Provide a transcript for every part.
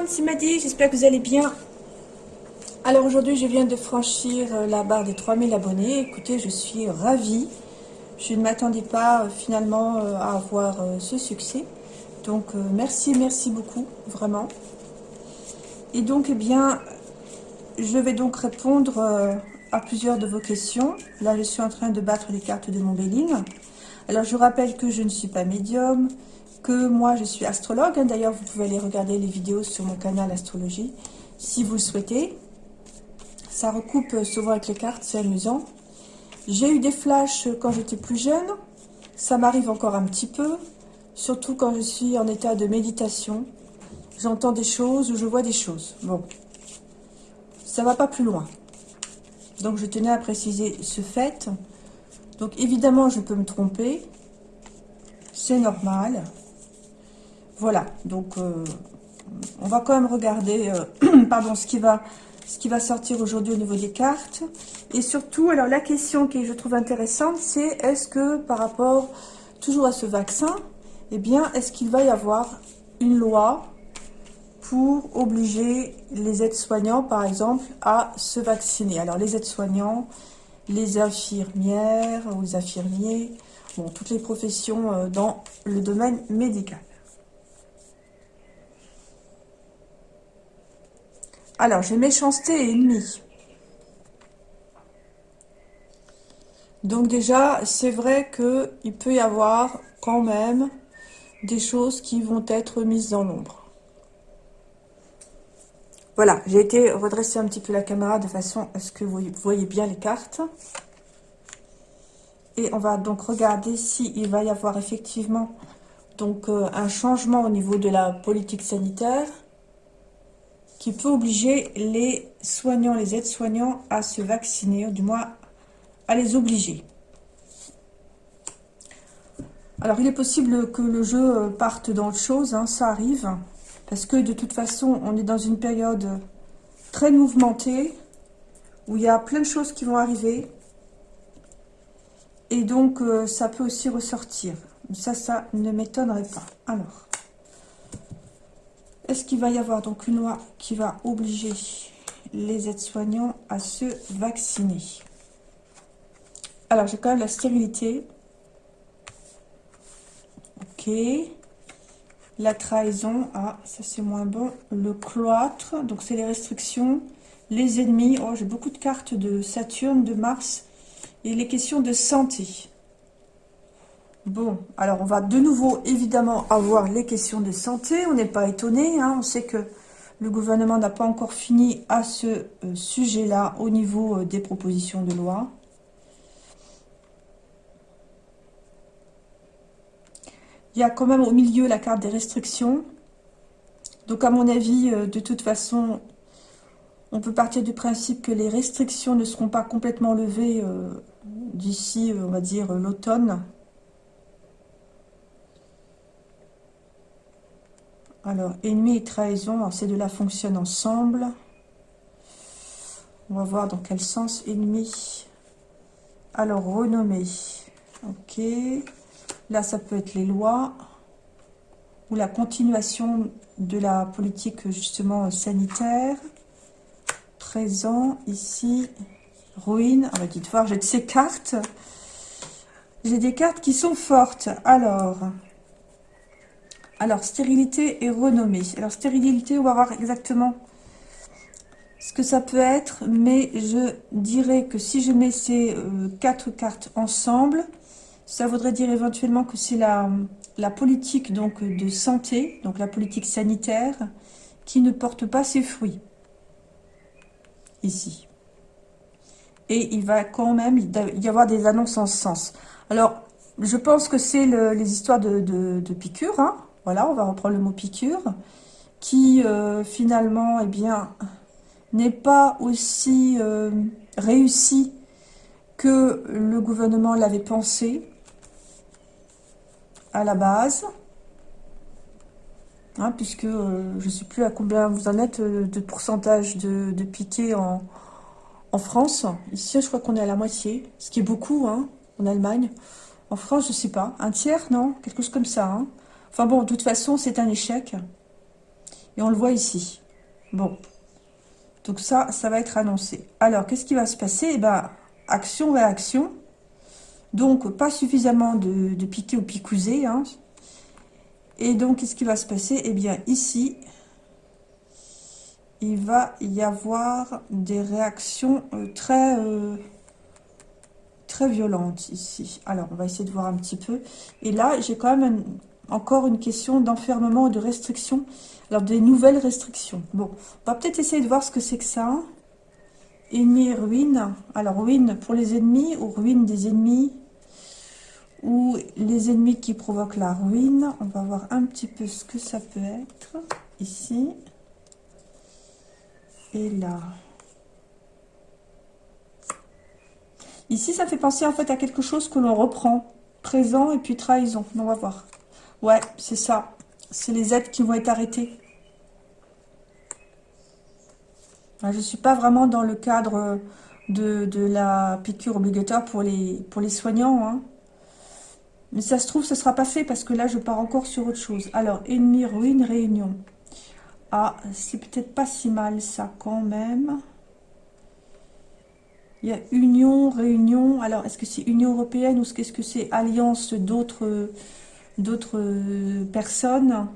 monde, c'est Maddy, j'espère que vous allez bien. Alors aujourd'hui, je viens de franchir euh, la barre des 3000 abonnés. Écoutez, je suis ravie. Je ne m'attendais pas euh, finalement euh, à avoir ce succès. Donc merci, merci beaucoup, vraiment. Et donc, eh bien, je vais donc répondre à plusieurs de vos questions. Là, je suis en train de battre les cartes de mon Béling. Alors, je rappelle que je ne suis pas médium, moi je suis astrologue. Hein. D'ailleurs, vous pouvez aller regarder les vidéos sur mon canal Astrologie si vous le souhaitez. Ça recoupe souvent avec les cartes, c'est amusant. J'ai eu des flashs quand j'étais plus jeune. Ça m'arrive encore un petit peu, surtout quand je suis en état de méditation. J'entends des choses ou je vois des choses. Bon, ça va pas plus loin. Donc, je tenais à préciser ce fait. Donc, évidemment, je peux me tromper. C'est normal. Voilà, donc euh, on va quand même regarder euh, ce, qui va, sortir aujourd'hui au niveau des cartes. Et surtout, alors la question qui je trouve intéressante, c'est est-ce que par rapport toujours à ce vaccin, eh bien, est-ce qu'il va y avoir une loi pour obliger les aides-soignants, par exemple, à se vacciner? Alors, les aides-soignants, les infirmières ou les infirmiers, toutes les professions euh, dans le domaine médical. Alors, j'ai méchanceté et ennemi. Donc déjà, c'est vrai qu'il peut y avoir quand même des choses qui vont être mises dans l'ombre. Voilà, j'ai été redresser un petit peu la caméra de façon à ce que vous voyez bien les cartes. Et on va donc regarder s'il va y avoir effectivement donc, euh, un changement au niveau de la politique sanitaire qui peut obliger les soignants, les aides-soignants à se vacciner, ou du moins à les obliger. Alors, il est possible que le jeu parte dans le chose, hein, ça arrive, parce que de toute façon, on est dans une période très mouvementée, où il y a plein de choses qui vont arriver, et donc euh, ça peut aussi ressortir. Ça, ça ne m'étonnerait pas. Alors, est-ce qu'il va y avoir donc une loi qui va obliger les aides-soignants à se vacciner? Alors, j'ai quand même la stérilité. Ok. La trahison. Ah, ça c'est moins bon. Le cloître. Donc, c'est les restrictions. Les ennemis. Oh, j'ai beaucoup de cartes de Saturne, de Mars. Et les questions de santé. Bon, alors on va de nouveau évidemment avoir les questions de santé. On n'est pas étonné, hein. on sait que le gouvernement n'a pas encore fini à ce euh, sujet-là au niveau euh, des propositions de loi. Il y a quand même au milieu la carte des restrictions. Donc à mon avis, euh, de toute façon, on peut partir du principe que les restrictions ne seront pas complètement levées d'ici, on va dire, l'automne. Alors, ennemi et trahison, ces deux-là fonctionnent ensemble. On va voir dans quel sens ennemi. Alors, renommé. Ok. Là, ça peut être les lois ou la continuation de la politique justement sanitaire. Présent, ici, ruine. On va dites voir, j'ai de ces cartes. J'ai des cartes qui sont fortes. Alors, alors, stérilité et renommée. Alors, stérilité, on va voir exactement ce que ça peut être. Mais je dirais que si je mets ces euh, quatre cartes ensemble, ça voudrait dire éventuellement que c'est la, politique donc de santé, donc la politique sanitaire, qui ne porte pas ses fruits. Ici. Et il va quand même y avoir des annonces en ce sens. Alors, je pense que c'est les histoires de, de, piqûres, hein voilà, on va reprendre le mot piqûre, qui euh, finalement, eh bien, n'est pas aussi euh, réussi que le gouvernement l'avait pensé à la base. Hein, puisque euh, je ne sais plus à combien vous en êtes de pourcentage de, de piquets en, France. Ici, je crois qu'on est à la moitié, ce qui est beaucoup hein, en Allemagne. En France, je ne sais pas, un tiers, non? Quelque chose comme ça. Hein Enfin bon, de toute façon, c'est un échec. Et on le voit ici. Bon. Donc ça, ça va être annoncé. Alors, qu'est-ce qui va se passer? Eh bien, action-réaction. Donc, pas suffisamment de, de piqué ou picousé. Hein. Et donc, qu'est-ce qui va se passer? Eh bien, ici, il va y avoir des réactions euh, très, euh, très violentes ici. Alors, on va essayer de voir un petit peu. Et là, j'ai quand même encore une question d'enfermement et de restriction. Alors, des nouvelles restrictions. Bon, on va peut-être essayer de voir ce que c'est que ça. Ennemi et ruine. Alors, ruine pour les ennemis ou ruine des ennemis ou les ennemis qui provoquent la ruine. On va voir un petit peu ce que ça peut être ici et là. Ici, ça fait penser en fait à quelque chose que l'on reprend. Présent et puis trahison. On va voir. Ouais, c'est ça. C'est les aides qui vont être arrêtées. Je ne suis pas vraiment dans le cadre de, la piqûre obligatoire pour les, soignants. Hein. Mais ça se trouve, ce ne sera pas fait parce que là, je pars encore sur autre chose. Alors, ennemi, ruine, réunion. Ah, c'est peut-être pas si mal ça quand même. Il y a union, réunion. Alors, est-ce que c'est Union Européenne ou est-ce que c'est alliance d'autres d'autres personnes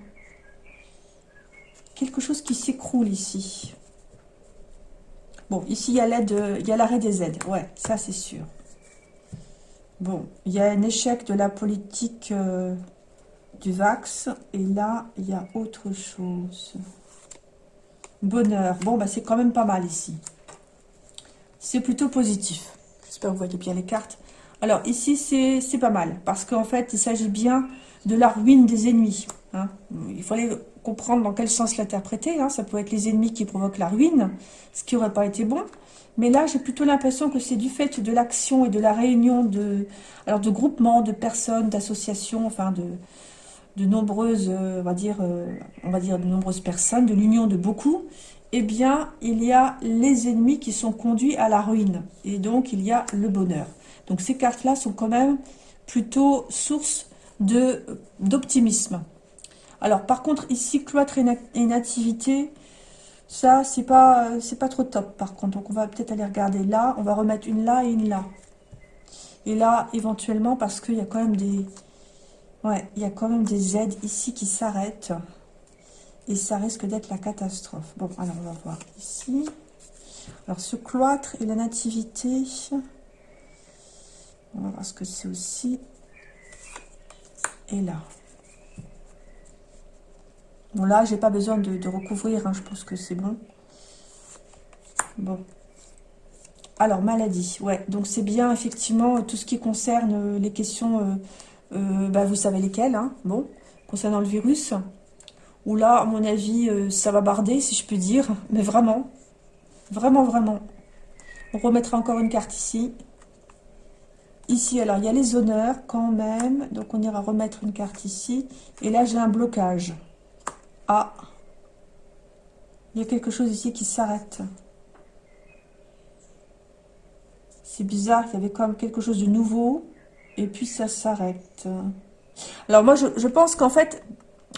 Quelque chose qui s'écroule ici. Bon, ici, il y a l'aide, il y l'arrêt des aides. Ouais, ça, c'est sûr. Bon, il y a un échec de la politique euh, du Vax. Et là, il y a autre chose. Bonheur. Bon, bah, c'est quand même pas mal ici. C'est plutôt positif. J'espère que vous voyez bien les cartes. Alors, ici, c'est pas mal. Parce qu'en fait, il s'agit bien de la ruine des ennemis. Hein. Il fallait comprendre dans quel sens l'interpréter. Hein. Ça peut être les ennemis qui provoquent la ruine, ce qui n'aurait pas été bon. Mais là, j'ai plutôt l'impression que c'est du fait de l'action et de la réunion de, groupements, de personnes, d'associations, enfin de, de nombreuses, euh, on va dire, euh, on va dire de nombreuses personnes, de l'union de beaucoup, eh bien, il y a les ennemis qui sont conduits à la ruine. Et donc, il y a le bonheur. Donc, ces cartes-là sont quand même plutôt source d'optimisme. Alors, par contre, ici, cloître et, nativité, ça, c'est pas, pas trop top, par contre. Donc, on va peut-être aller regarder là. On va remettre une là et une là. Et là, éventuellement, parce qu'il y a quand même des, Ouais, il y a quand même des aides ici qui s'arrêtent. Et ça risque d'être la catastrophe. Bon, alors on va voir ici. Alors ce cloître et la nativité. On va voir ce que c'est aussi. Là. Bon là, j'ai pas besoin de, recouvrir. Hein, je pense que c'est bon. Bon. Alors, maladie. Ouais, donc c'est bien effectivement tout ce qui concerne les questions... Euh, euh, bah, vous savez lesquels, hein, bon, concernant le virus, où là, à mon avis, euh, ça va barder, si je peux dire, mais vraiment, vraiment, vraiment. On remettra encore une carte ici. Ici, alors, il y a les honneurs quand même, donc on ira remettre une carte ici. Et là, j'ai un blocage. Ah, il y a quelque chose ici qui s'arrête. C'est bizarre, il y avait même quelque chose de nouveau et puis ça s'arrête. Alors moi, je, pense qu'en fait,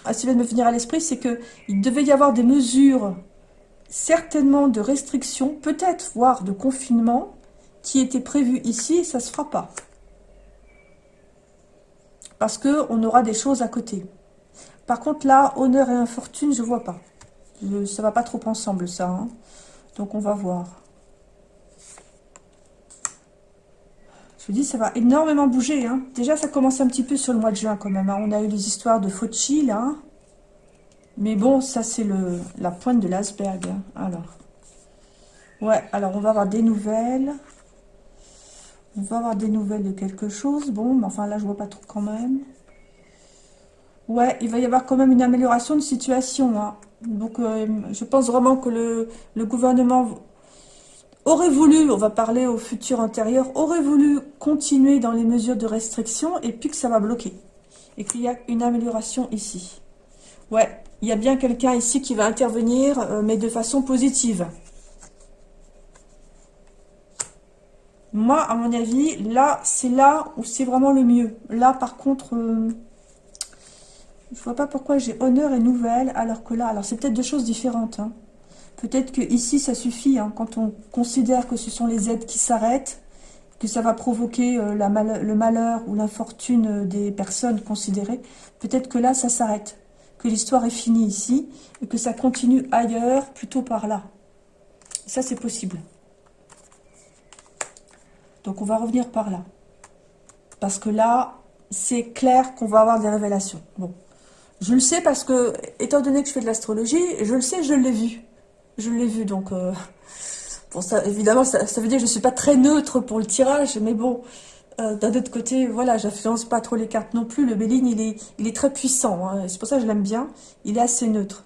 ce qui vient de me venir à l'esprit, c'est qu'il devait y avoir des mesures, certainement de restrictions, peut-être voire de confinement, qui étaient prévues ici ça se fera pas. Parce qu'on aura des choses à côté. Par contre là, honneur et infortune, je vois pas. ça va pas trop ensemble ça. Hein. Donc on va voir. Je vous dis, ça va énormément bouger. Hein. Déjà, ça commence un petit peu sur le mois de juin quand même. Hein. On a eu les histoires de Fauci, là. Mais bon, ça, c'est la pointe de l'iceberg. Alors. Ouais, alors on va avoir des nouvelles. On va avoir des nouvelles de quelque chose. Bon, mais enfin, là, je vois pas trop quand même. Ouais, il va y avoir quand même une amélioration de situation. Donc, euh, je pense vraiment que le, gouvernement aurait voulu, on va parler au futur antérieur, aurait voulu continuer dans les mesures de restriction et puis que ça va bloquer. Et qu'il y a une amélioration ici. Ouais, il y a bien quelqu'un ici qui va intervenir, euh, mais de façon positive. Moi, à mon avis, là, c'est là où c'est vraiment le mieux. Là, par contre, euh, Je vois pas pourquoi j'ai honneur et nouvelle, alors que là, alors c'est peut-être deux choses différentes. Hein. Peut-être que ici ça suffit, hein, quand on considère que ce sont les aides qui s'arrêtent, que ça va provoquer euh, le malheur ou l'infortune euh, des personnes considérées, peut-être que là ça s'arrête, que l'histoire est finie ici, et que ça continue ailleurs, plutôt par là. Ça c'est possible. Donc on va revenir par là. Parce que là, c'est clair qu'on va avoir des révélations. Bon, je le sais parce que, étant donné que je fais de l'astrologie, je le sais, je l'ai vu. Je l'ai vu, donc... Euh, ça, évidemment, ça, veut dire que je ne suis pas très neutre pour le tirage, mais bon, euh, d'un autre côté, voilà, j'influence pas trop les cartes non plus. Le Béline, il est, il est très puissant, hein, c'est pour ça que je l'aime bien. Il est assez neutre.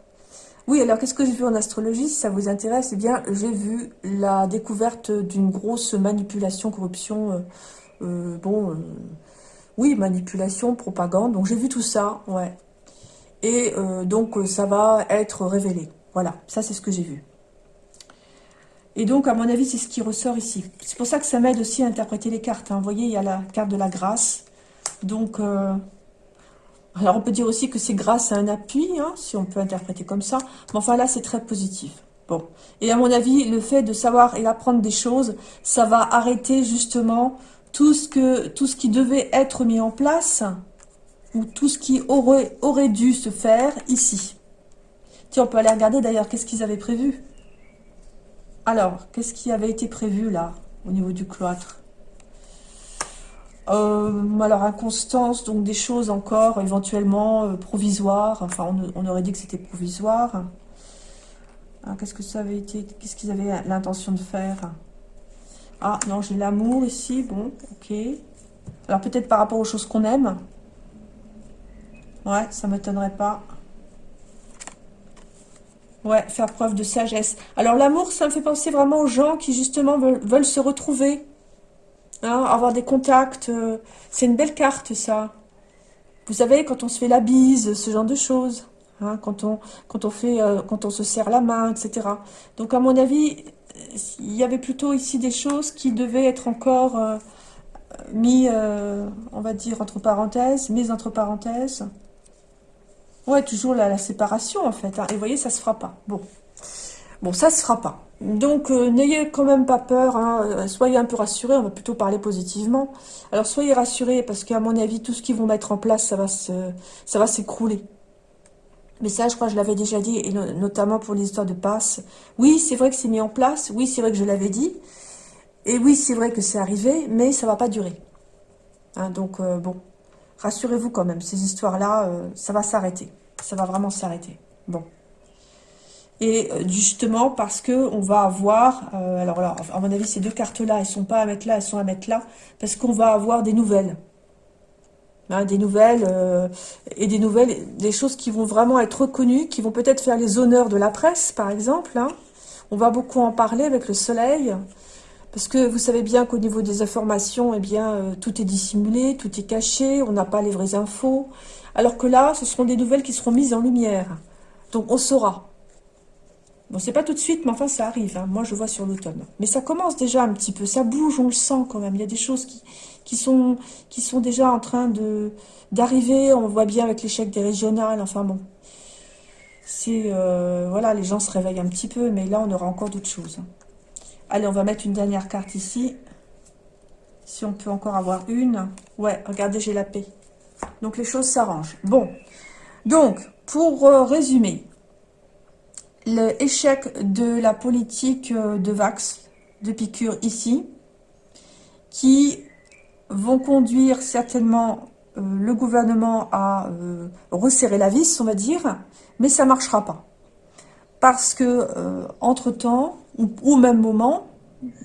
Oui, alors qu'est-ce que j'ai vu en astrologie Si ça vous intéresse, eh bien, j'ai vu la découverte d'une grosse manipulation, corruption, euh, bon, oui, manipulation, propagande. Donc j'ai vu tout ça, ouais. Et donc ça va être révélé. Voilà, ça c'est ce que j'ai vu. Et donc, à mon avis, c'est ce qui ressort ici. C'est pour ça que ça m'aide aussi à interpréter les cartes. Hein. Vous voyez, il y a la carte de la grâce. Donc, euh, alors on peut dire aussi que c'est grâce à un appui, hein, si on peut interpréter comme ça. Mais enfin là, c'est très positif. Bon. Et à mon avis, le fait de savoir et apprendre des choses, ça va arrêter justement tout ce, qui devait être mis en place, ou tout ce qui aurait, aurait dû se faire ici. Tiens, on peut aller regarder d'ailleurs qu'est-ce qu'ils avaient prévu? Alors, qu'est-ce qui avait été prévu là, au niveau du cloître? Euh, alors, inconstance, donc des choses encore éventuellement euh, provisoires. Enfin, on, aurait dit que c'était provisoire. Ah, qu'est-ce que ça avait été Qu'est-ce qu'ils avaient l'intention de faire? Ah, non, j'ai l'amour ici. Bon, ok. Alors, peut-être par rapport aux choses qu'on aime? Ouais, ça ne m'étonnerait pas. Ouais, faire preuve de sagesse. Alors l'amour, ça me fait penser vraiment aux gens qui justement veulent, se retrouver. Hein, avoir des contacts. Euh, c'est une belle carte ça. Vous savez, quand on se fait la bise, ce genre de choses. Hein, quand, on, quand, on fait, euh, quand on se serre la main, etc. Donc à mon avis, il y avait plutôt ici des choses qui devaient être encore euh, mis, on va dire, entre parenthèses, mises entre parenthèses. Ouais, toujours la, séparation, en fait. Hein. Et vous voyez, ça se fera pas. Bon. Bon, ça se fera pas. Donc, euh, n'ayez quand même pas peur. Hein. Euh, soyez un peu rassurés. On va plutôt parler positivement. Alors, soyez rassurés parce qu'à mon avis, tout ce qu'ils vont mettre en place, ça va ça va s'écrouler. Mais ça, je crois que je l'avais déjà dit, et notamment pour les histoires de passe. Oui, c'est vrai que c'est mis en place. Oui, c'est vrai que je l'avais dit. Et oui, c'est vrai que c'est arrivé, mais ça va pas durer. Hein, donc, euh, bon, rassurez-vous quand même. Ces histoires-là, ça va s'arrêter ça va vraiment s'arrêter. Bon. Et euh, justement, parce que on va avoir, euh, alors là, à mon avis, ces deux cartes-là, elles sont pas à mettre là, elles sont à mettre là, parce qu'on va avoir des nouvelles. Hein, des nouvelles, euh, et des nouvelles, des choses qui vont vraiment être reconnues, qui vont peut-être faire les honneurs de la presse, par exemple. Hein. On va beaucoup en parler avec le soleil, parce que vous savez bien qu'au niveau des informations, eh bien, tout est dissimulé, tout est caché, on n'a pas les vraies infos. Alors que là, ce seront des nouvelles qui seront mises en lumière. Donc on saura. Bon, c'est pas tout de suite, mais enfin ça arrive. Hein. Moi, je vois sur l'automne. Mais ça commence déjà un petit peu. Ça bouge, on le sent quand même. Il y a des choses qui, qui, sont, qui sont déjà en train de d'arriver. On voit bien avec l'échec des régionales. Enfin bon. C'est... Euh, voilà, les gens se réveillent un petit peu. Mais là, on aura encore d'autres choses. Allez, on va mettre une dernière carte ici. Si on peut encore avoir une. Ouais, regardez, j'ai la paix. Donc les choses s'arrangent. Bon, donc pour euh, résumer, l'échec de la politique euh, de Vax, de piqûre ici, qui vont conduire certainement euh, le gouvernement à resserrer la vis, on va dire, mais ça ne marchera pas. Parce que, entre-temps, ou au même moment,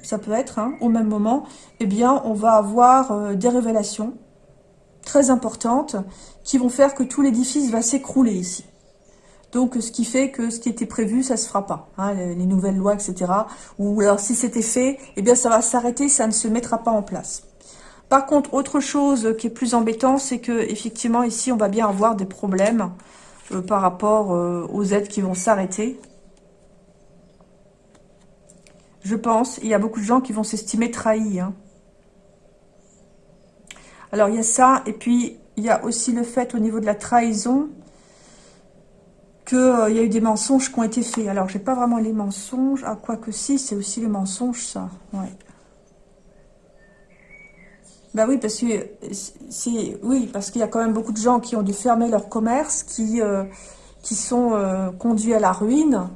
ça peut être, hein, au même moment, eh bien, on va avoir des révélations très importantes qui vont faire que tout l'édifice va s'écrouler ici. Donc, ce qui fait que ce qui était prévu, ça se fera pas. Hein, les, nouvelles lois, etc. Ou alors, si c'était fait, eh bien, ça va s'arrêter, ça ne se mettra pas en place. Par contre, autre chose qui est plus embêtant, c'est que effectivement ici, on va bien avoir des problèmes euh, par rapport euh, aux aides qui vont s'arrêter. Je pense, il y a beaucoup de gens qui vont s'estimer trahis. Hein. Alors, il y a ça, et puis il y a aussi le fait au niveau de la trahison, qu'il euh, y a eu des mensonges qui ont été faits. Alors, j'ai pas vraiment les mensonges. Ah, quoi que si, c'est aussi les mensonges, ça. Ouais. Bah oui, parce que c'est oui, parce qu'il y a quand même beaucoup de gens qui ont dû fermer leur commerce, qui euh, qui sont euh, conduits à la ruine,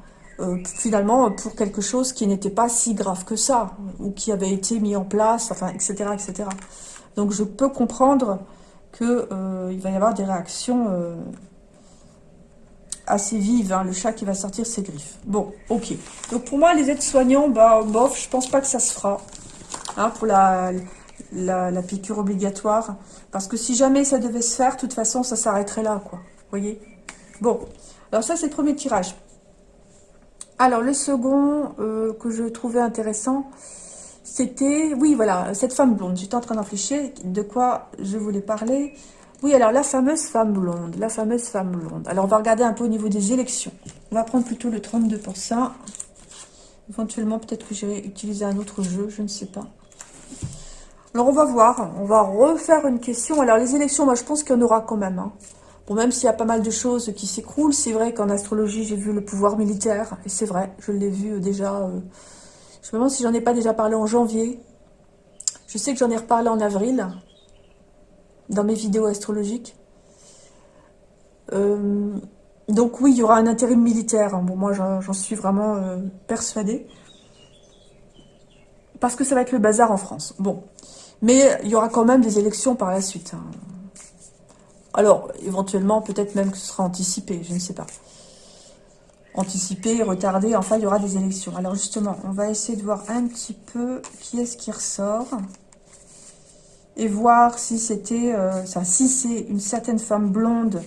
finalement pour quelque chose qui n'était pas si grave que ça, ou qui avait été mis en place, enfin, etc., etc. Donc je peux comprendre que il va y avoir des réactions assez vive, hein, le chat qui va sortir ses griffes. Bon, ok. Donc pour moi, les aides-soignants, bah, bof, je pense pas que ça se fera. Hein, pour la, la, piqûre obligatoire. Parce que si jamais ça devait se faire, de toute façon, ça s'arrêterait là, quoi. Voyez? Bon, alors ça, c'est le premier tirage. Alors, le second euh, que je trouvais intéressant, c'était... Oui, voilà, cette femme blonde. J'étais en train d'en de quoi je voulais parler. Oui, alors la fameuse femme blonde, la fameuse femme blonde. Alors, on va regarder un peu au niveau des élections. On va prendre plutôt le 32%. Éventuellement, peut-être que j'irai utiliser un autre jeu, je ne sais pas. Alors, on va voir. On va refaire une question. Alors, les élections, moi, je pense qu'il y en aura quand même. Hein. Bon, même s'il y a pas mal de choses qui s'écroulent, c'est vrai qu'en astrologie, j'ai vu le pouvoir militaire. Et c'est vrai, je l'ai vu euh, déjà... Euh, je me demande si j'en ai pas déjà parlé en janvier. Je sais que j'en ai reparlé en avril dans mes vidéos astrologiques. Euh, donc oui, il y aura un intérim militaire. Bon, moi, j'en suis vraiment euh, persuadée. Parce que ça va être le bazar en France. Bon. Mais il y aura quand même des élections par la suite. Hein. Alors, éventuellement, peut-être même que ce sera anticipé, je ne sais pas. Anticipé, retardé, enfin, il y aura des élections. Alors justement, on va essayer de voir un petit peu qui est-ce qui ressort et voir si c'était, euh, si c'est une certaine femme blonde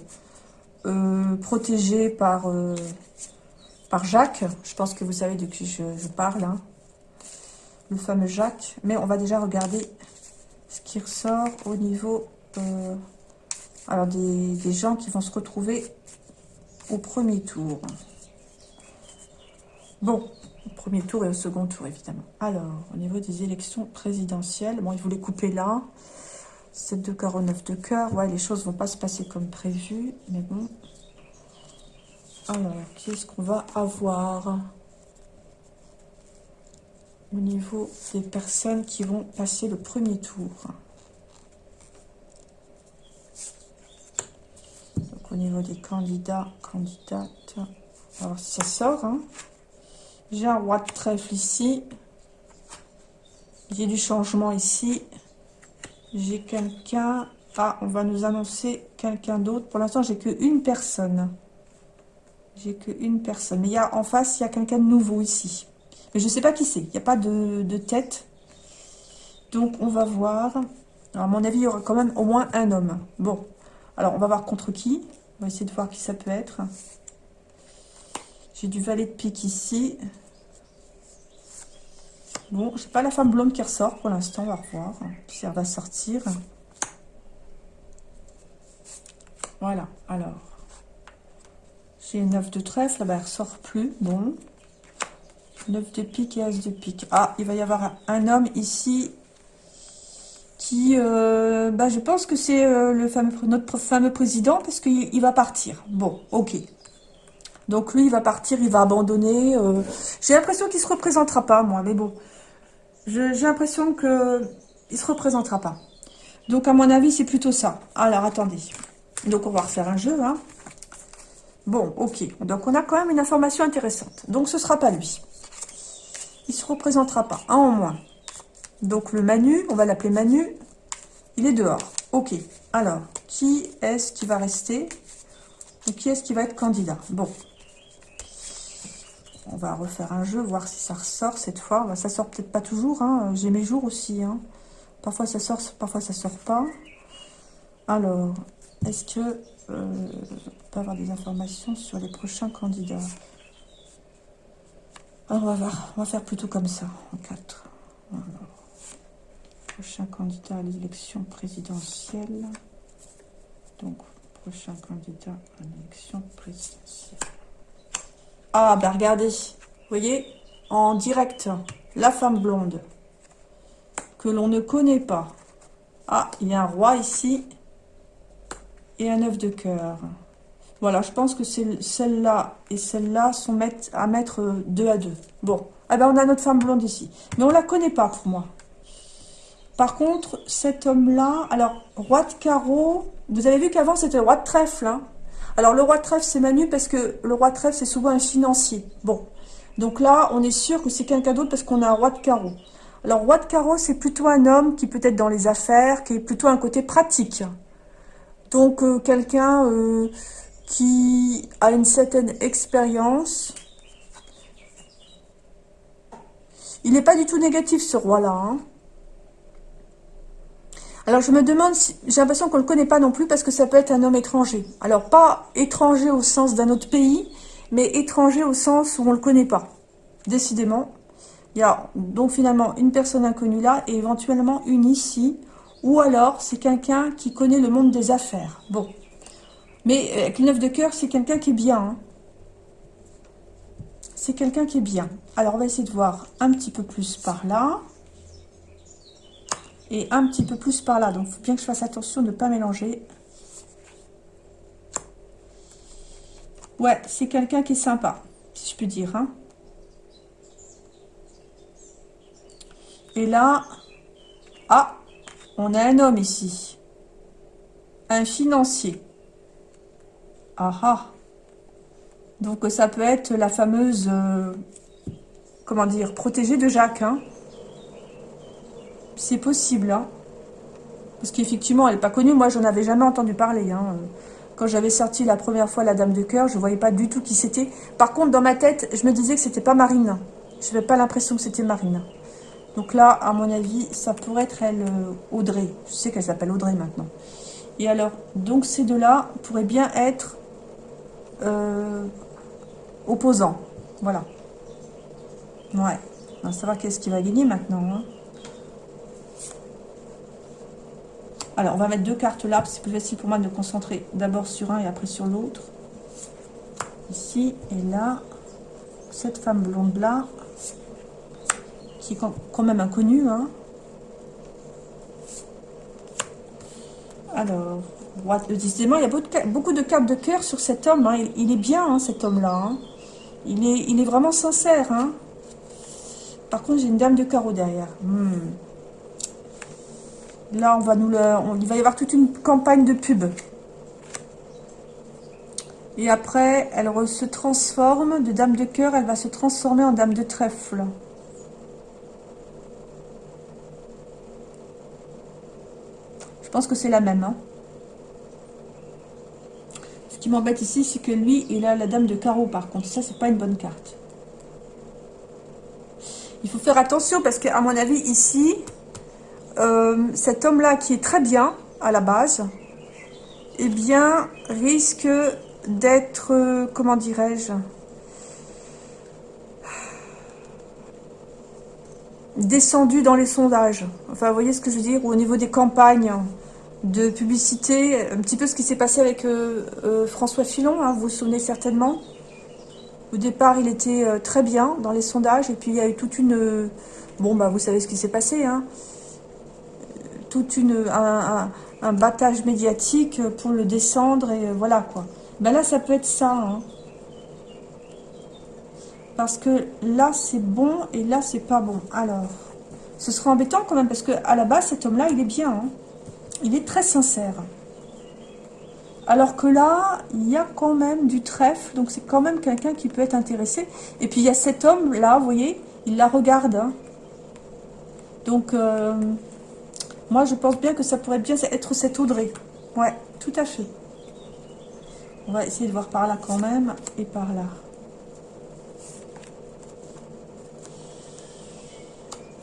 euh, protégée par, euh, par Jacques. Je pense que vous savez de qui je, parle, hein. le fameux Jacques. Mais on va déjà regarder ce qui ressort au niveau alors des, des gens qui vont se retrouver au premier tour. Bon, premier tour et au second tour, évidemment. Alors, au niveau des élections présidentielles, bon, il voulait couper là. 7 de cœur au 9 de cœur. Ouais, les choses vont pas se passer comme prévu, mais bon. Alors, qu'est-ce qu'on va avoir au niveau des personnes qui vont passer le premier tour? Donc, au niveau des candidats, candidates, alors si ça sort, hein. J'ai un roi de trèfle ici. J'ai du changement ici. J'ai quelqu'un... Ah, on va nous annoncer quelqu'un d'autre. Pour l'instant, j'ai qu'une personne. J'ai qu'une personne. Mais il y a, en face, il y a quelqu'un de nouveau ici. Mais je ne sais pas qui c'est. Il n'y a pas de, tête. Donc, on va voir. Alors, à mon avis, il y aura quand même au moins un homme. Bon. Alors, on va voir contre qui. On va essayer de voir qui ça peut être. J'ai du valet de pique ici. Bon, c'est pas la femme blonde qui ressort pour l'instant, on va revoir si elle va sortir. Voilà, alors. J'ai 9 de trèfle, là-bas elle ressort plus, bon. 9 de pique et As de pique. Ah, il va y avoir un, homme ici qui, euh, bah, je pense que c'est euh, notre fameux président parce qu'il va partir. Bon, ok. Donc lui, il va partir, il va abandonner. Euh, j'ai l'impression qu'il se représentera pas, moi, mais bon. J'ai l'impression que il se représentera pas. Donc, à mon avis, c'est plutôt ça. Alors, attendez. Donc, on va refaire un jeu. Hein. Bon, ok. Donc, on a quand même une information intéressante. Donc, ce sera pas lui. Il se représentera pas. Un en moins. Donc, le Manu, on va l'appeler Manu, il est dehors. Ok. Alors, qui est-ce qui va rester? Ou qui est-ce qui va être candidat? Bon, on va refaire un jeu, voir si ça ressort cette fois. Bah, ça sort peut-être pas toujours. Hein. J'ai mes jours aussi. Hein. Parfois ça sort, parfois ça sort pas. Alors, est-ce que euh, on peut avoir des informations sur les prochains candidats? Alors, on va faire plutôt comme ça, en 4. Prochain candidat à l'élection présidentielle. Donc, prochain candidat à l'élection présidentielle. Ah, ben regardez, vous voyez, en direct, la femme blonde, que l'on ne connaît pas. Ah, il y a un roi ici, et un œuf de cœur. Voilà, je pense que celle-là et celle-là sont à mettre deux à deux. Bon, eh ben on a notre femme blonde ici. Mais on la connaît pas pour moi. Par contre, cet homme-là, alors, roi de carreau, vous avez vu qu'avant c'était roi de trèfle. Hein alors, le roi de trèfle, c'est Manu parce que le roi de trèfle, c'est souvent un financier. Bon, donc là, on est sûr que c'est quelqu'un d'autre parce qu'on a un roi de carreau. Alors, roi de carreau, c'est plutôt un homme qui peut être dans les affaires, qui est plutôt un côté pratique. Donc, euh, quelqu'un euh, qui a une certaine expérience. Il n'est pas du tout négatif, ce roi-là. Hein. Alors, je me demande, si, j'ai l'impression qu'on ne le connaît pas non plus parce que ça peut être un homme étranger. Alors, pas étranger au sens d'un autre pays, mais étranger au sens où on ne le connaît pas. Décidément, il y a donc finalement une personne inconnue là et éventuellement une ici. Ou alors, c'est quelqu'un qui connaît le monde des affaires. Bon. Mais euh, avec le de cœur, c'est quelqu'un qui est bien. Hein. C'est quelqu'un qui est bien. Alors, on va essayer de voir un petit peu plus par là et un petit peu plus par là. Donc, il faut bien que je fasse attention de ne pas mélanger. Ouais, c'est quelqu'un qui est sympa, si je puis dire. Hein. Et là, ah, on a un homme ici. Un financier. Ah ah. Donc ça peut être la fameuse, euh, comment dire, protégée de Jacques. Hein. C'est possible, hein. Parce qu'effectivement, elle n'est pas connue. Moi, j'en avais jamais entendu parler. Hein. Quand j'avais sorti la première fois La Dame de Cœur, je ne voyais pas du tout qui c'était. Par contre, dans ma tête, je me disais que c'était pas Marine. Je n'avais pas l'impression que c'était Marine. Donc là, à mon avis, ça pourrait être elle, euh, Audrey. Je sais qu'elle s'appelle Audrey maintenant. Et alors, donc ces deux-là pourraient bien être euh, opposants. Voilà. Ouais. On va savoir qu'est-ce qui va gagner maintenant. Hein. Alors, on va mettre deux cartes là, c'est plus facile pour moi de me concentrer d'abord sur un et après sur l'autre. Ici et là. Cette femme blonde là, qui est quand même inconnue. Hein. Alors, décidément, il y a beaucoup de cartes de cœur sur cet homme. Hein. Il, est bien, hein, cet homme-là. Il, est, il est vraiment sincère. Par contre, j'ai une dame de carreau derrière. Hmm. Là, on va nous le, il va y avoir toute une campagne de pub. Et après, elle se transforme de dame de cœur, elle va se transformer en dame de trèfle. Je pense que c'est la même. Hein. Ce qui m'embête ici, c'est que lui, il a la dame de carreau par contre. Ça, c'est pas une bonne carte. Il faut faire attention parce qu'à mon avis, ici, euh, cet homme-là qui est très bien à la base, eh bien, risque d'être, euh, comment dirais-je, descendu dans les sondages. Enfin, vous voyez ce que je veux dire? Au niveau des campagnes de publicité, un petit peu ce qui s'est passé avec euh, François Fillon, hein, vous vous souvenez certainement. Au départ, il était très bien dans les sondages, et puis il y a eu toute une... Bon, bah, vous savez ce qui s'est passé, hein tout une, un, battage médiatique pour le descendre et voilà quoi. Ben là, ça peut être ça. Hein. Parce que là, c'est bon et là, c'est pas bon. Alors, ce sera embêtant quand même parce que à la base, cet homme-là, il est bien. Hein. Il est très sincère. Alors que là, il y a quand même du trèfle, donc c'est quand même quelqu'un qui peut être intéressé. Et puis il y a cet homme-là, vous voyez, il la regarde. Hein. Donc, euh, moi, je pense bien que ça pourrait bien être cette Audrey. Ouais, tout à fait. On va essayer de voir par là quand même, et par là.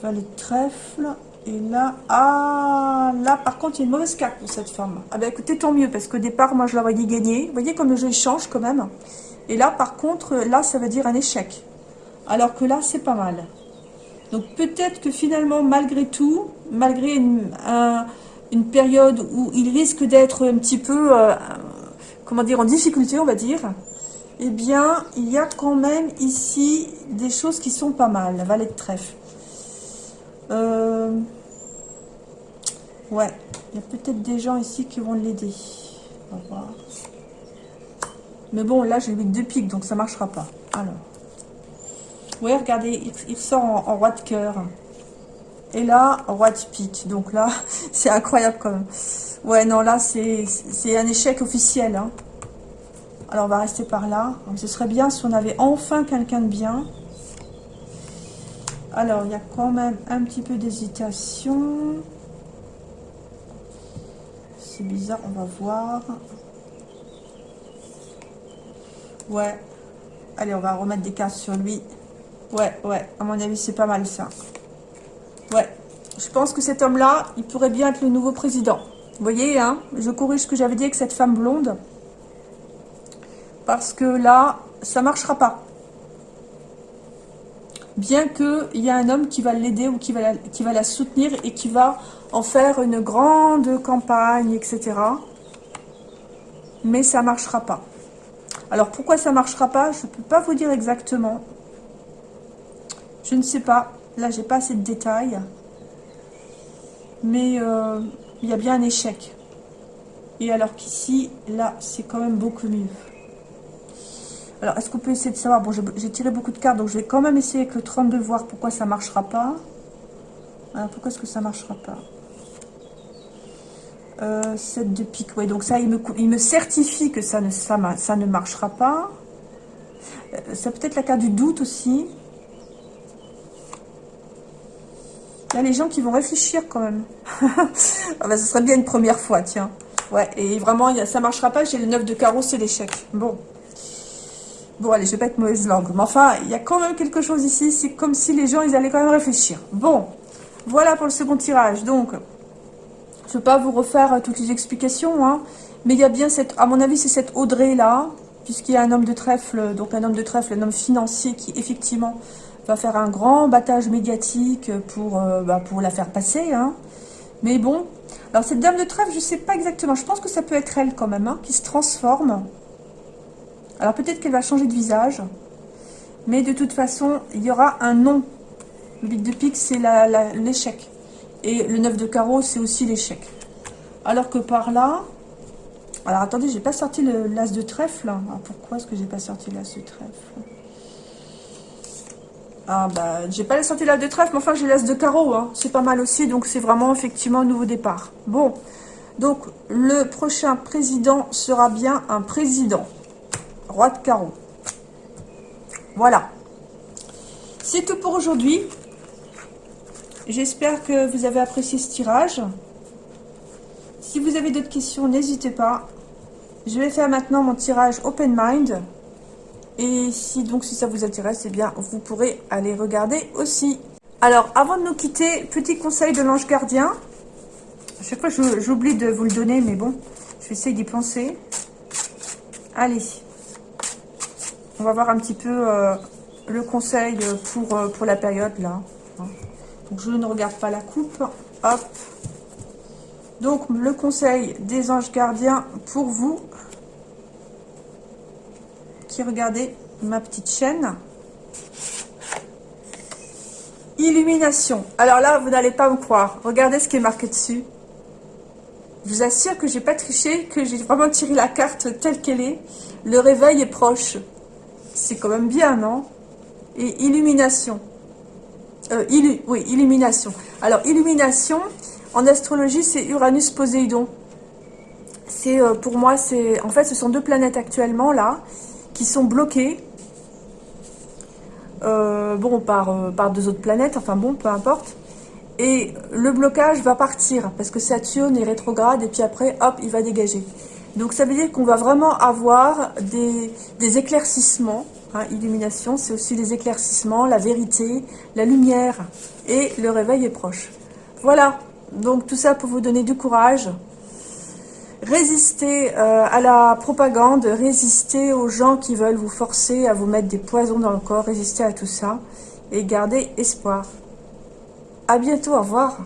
Valet de trèfle. Et là, ah, là par contre, il y a une mauvaise carte pour cette femme. Ah ben écoutez, tant mieux, parce qu'au départ, moi, je l'aurais dit gagner. Vous voyez comme le jeu change quand même. Et là, par contre, là, ça veut dire un échec. Alors que là, c'est pas mal. Donc peut-être que finalement, malgré tout, malgré une, période où il risque d'être un petit peu, euh, comment dire, en difficulté, on va dire, eh bien, il y a quand même ici des choses qui sont pas mal. La valet de trèfle. Euh, ouais, il y a peut-être des gens ici qui vont l'aider. On va voir. Mais bon, là, j'ai le 8 de pique, donc ça marchera pas. Alors. Oui, regardez, il, ressort en, roi de cœur. Et là, roi de pique. Donc là, c'est incroyable quand même. Ouais, non, là, c'est un échec officiel. Hein. Alors, on va rester par là. Ce serait bien si on avait enfin quelqu'un de bien. Alors, il y a quand même un petit peu d'hésitation. C'est bizarre, on va voir. Ouais. Allez, on va remettre des cases sur lui. Ouais, ouais. À mon avis, c'est pas mal ça. Ouais. Je pense que cet homme-là, il pourrait bien être le nouveau président. Vous voyez, hein Je corrige ce que j'avais dit avec cette femme blonde. Parce que là, ça marchera pas. Bien qu'il y ait un homme qui va l'aider ou qui va, la soutenir et qui va en faire une grande campagne, etc. Mais ça marchera pas. Alors pourquoi ça ne marchera pas Je ne peux pas vous dire exactement. Je ne sais pas. Là, j'ai pas assez de détails. Mais euh, il y a bien un échec. Et alors qu'ici, là, c'est quand même beaucoup mieux. Alors, est-ce qu'on peut essayer de savoir? Bon, j'ai tiré beaucoup de cartes, donc je vais quand même essayer avec le 32 voir pourquoi ça ne marchera pas. Alors, pourquoi est-ce que ça ne marchera pas? 7 euh, de pique, ouais, donc ça, il me, certifie que ça ne, ça, ça ne marchera pas. Euh, ça peut être la carte du doute aussi. Il y a les gens qui vont réfléchir quand même. ah bah, ce serait bien une première fois, tiens. Ouais, et vraiment, ça marchera pas. J'ai le 9 de carreau, c'est l'échec. Bon. Bon, allez, je vais pas être mauvaise langue. Mais enfin, il y a quand même quelque chose ici. C'est comme si les gens, ils allaient quand même réfléchir. Bon, voilà pour le second tirage. Donc, je ne veux pas vous refaire euh, toutes les explications, hein, mais il y a bien cette, à mon avis, c'est cette Audrey-là, puisqu'il y a un homme de trèfle, donc un homme de trèfle, un homme financier qui, effectivement, va faire un grand battage médiatique pour, euh, bah, la faire passer. Hein. Mais bon, alors cette dame de trèfle, je sais pas exactement, je pense que ça peut être elle quand même, hein, qui se transforme. Alors peut-être qu'elle va changer de visage, mais de toute façon, il y aura un nom. Le bit de pique, c'est l'échec. Et le 9 de carreau, c'est aussi l'échec. Alors que par là... Alors attendez, j'ai pas sorti l'as de trèfle. Alors pourquoi est-ce que j'ai pas sorti l'as de trèfle? Ah bah, j'ai pas sorti l'as de trèfle, mais enfin j'ai l'as de carreau. Hein. C'est pas mal aussi, donc c'est vraiment effectivement un nouveau départ. Bon, donc le prochain président sera bien un président. Roi de carreau. Voilà. C'est tout pour aujourd'hui. J'espère que vous avez apprécié ce tirage. Si vous avez d'autres questions, n'hésitez pas. Je vais faire maintenant mon tirage Open Mind. Et si donc si ça vous intéresse, eh bien vous pourrez aller regarder aussi. Alors avant de nous quitter, petit conseil de l'ange gardien. À chaque fois j'oublie de vous le donner, mais bon, je vais essayer d'y penser. Allez, on va voir un petit peu euh, le conseil pour, euh, pour la période là je ne regarde pas la coupe. Hop. Donc, le conseil des anges gardiens pour vous qui regardez ma petite chaîne. Illumination. Alors là, vous n'allez pas me croire. Regardez ce qui est marqué dessus. Je vous assure que j'ai pas triché, que j'ai vraiment tiré la carte telle qu'elle est. Le réveil est proche. C'est quand même bien, non? Et illumination. Euh, oui, illumination. Alors, illumination, en astrologie, c'est Uranus-Poséidon. C'est, euh, pour moi, c'est... En fait, ce sont deux planètes actuellement, là, qui sont bloquées. Euh, bon, par, par deux autres planètes, enfin bon, peu importe. Et le blocage va partir, parce que Saturne est rétrograde, et puis après, hop, il va dégager. Donc, ça veut dire qu'on va vraiment avoir des, des éclaircissements, Hein, illumination, c'est aussi les éclaircissements, la vérité, la lumière. Et le réveil est proche. Voilà, donc tout ça pour vous donner du courage. Résister euh, à la propagande, résister aux gens qui veulent vous forcer à vous mettre des poisons dans le corps, résister à tout ça et garder espoir. À bientôt, au revoir.